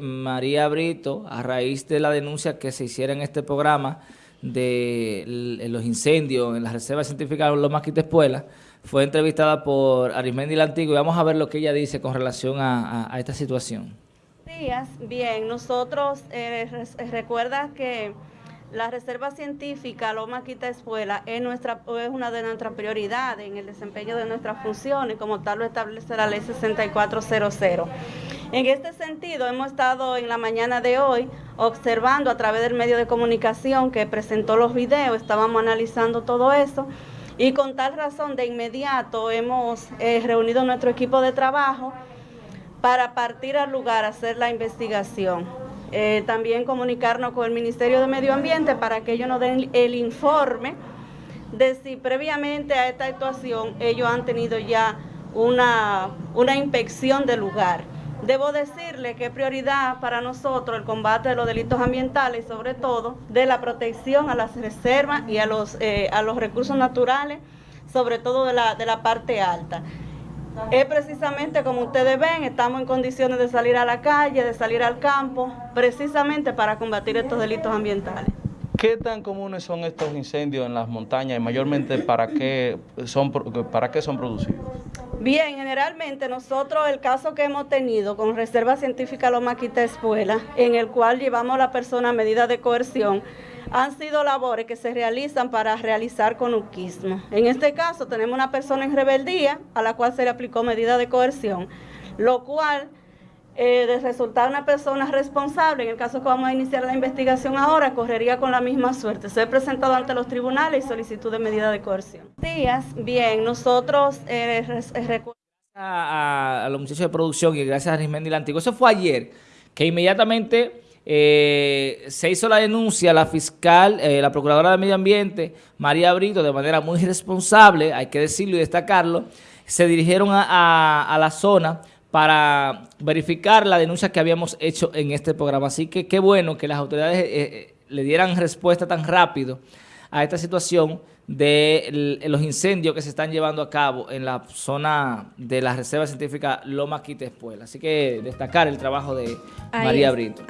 María Brito, a raíz de la denuncia que se hiciera en este programa de los incendios en la Reserva Científica de Loma Quitespuela, fue entrevistada por Arismendi Lantigo y vamos a ver lo que ella dice con relación a, esta situación. Días, bien, nosotros eh, recuerda que la Reserva Científica Loma Quita Espuela es, nuestra, es una de nuestras prioridades en el desempeño de nuestras funciones, como tal lo establece la ley 6400. En este sentido, hemos estado en la mañana de hoy observando a través del medio de comunicación que presentó los videos, estábamos analizando todo eso y con tal razón de inmediato hemos eh, reunido nuestro equipo de trabajo para partir al lugar a hacer la investigación. Eh, también comunicarnos con el Ministerio de Medio Ambiente para que ellos nos den el informe de si previamente a esta actuación ellos han tenido ya una, una inspección del lugar. Debo decirle que es prioridad para nosotros el combate de los delitos ambientales, sobre todo de la protección a las reservas y a los, eh, a los recursos naturales, sobre todo de la, de la parte alta. Es precisamente como ustedes ven, estamos en condiciones de salir a la calle, de salir al campo, precisamente para combatir estos delitos ambientales. ¿Qué tan comunes son estos incendios en las montañas y mayormente para qué son, para qué son producidos? Bien, generalmente nosotros el caso que hemos tenido con Reserva Científica Loma Quita Espuela, en el cual llevamos a la persona a medida de coerción, han sido labores que se realizan para realizar conuquismo. En este caso tenemos una persona en rebeldía a la cual se le aplicó medida de coerción, lo cual eh, de resultar una persona responsable, en el caso que vamos a iniciar la investigación ahora, correría con la misma suerte. Se ha presentado ante los tribunales y solicitud de medida de coerción. Días, bien, nosotros eh, eh a, a, los muchachos de producción y gracias a Arismendi Lantigo. Eso fue ayer, que inmediatamente eh, se hizo la denuncia, la fiscal, la procuradora de Medio Ambiente, María Brito, de manera muy responsable, hay que decirlo y destacarlo, se dirigieron a la zona para verificar la denuncia que habíamos hecho en este programa. Así que qué bueno que las autoridades eh, eh, le dieran respuesta tan rápido a esta situación de los incendios que se están llevando a cabo en la zona de la Reserva Científica Loma Quitespuela. Así que destacar el trabajo de María Brito.